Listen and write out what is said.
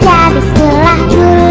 baca setelah. dulu